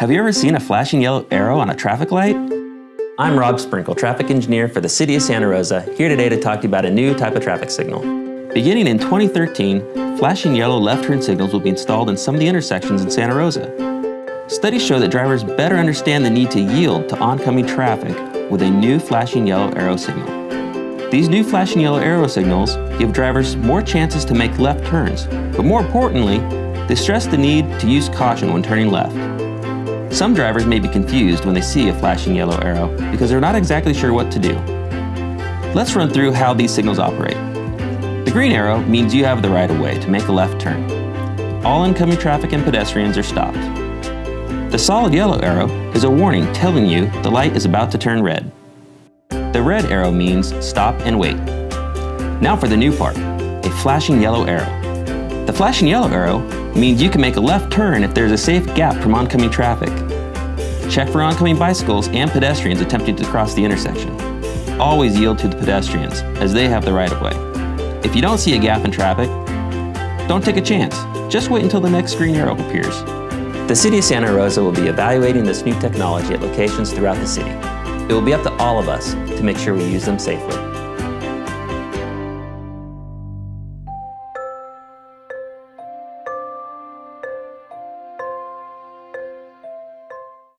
Have you ever seen a flashing yellow arrow on a traffic light? I'm Rob Sprinkle, traffic engineer for the City of Santa Rosa, here today to talk to you about a new type of traffic signal. Beginning in 2013, flashing yellow left turn signals will be installed in some of the intersections in Santa Rosa. Studies show that drivers better understand the need to yield to oncoming traffic with a new flashing yellow arrow signal. These new flashing yellow arrow signals give drivers more chances to make left turns, but more importantly, they stress the need to use caution when turning left. Some drivers may be confused when they see a flashing yellow arrow because they're not exactly sure what to do. Let's run through how these signals operate. The green arrow means you have the right of way to make a left turn. All incoming traffic and pedestrians are stopped. The solid yellow arrow is a warning telling you the light is about to turn red. The red arrow means stop and wait. Now for the new part, a flashing yellow arrow. The flashing yellow arrow means you can make a left turn if there's a safe gap from oncoming traffic. Check for oncoming bicycles and pedestrians attempting to cross the intersection. Always yield to the pedestrians, as they have the right of way. If you don't see a gap in traffic, don't take a chance. Just wait until the next green arrow appears. The City of Santa Rosa will be evaluating this new technology at locations throughout the city. It will be up to all of us to make sure we use them safely.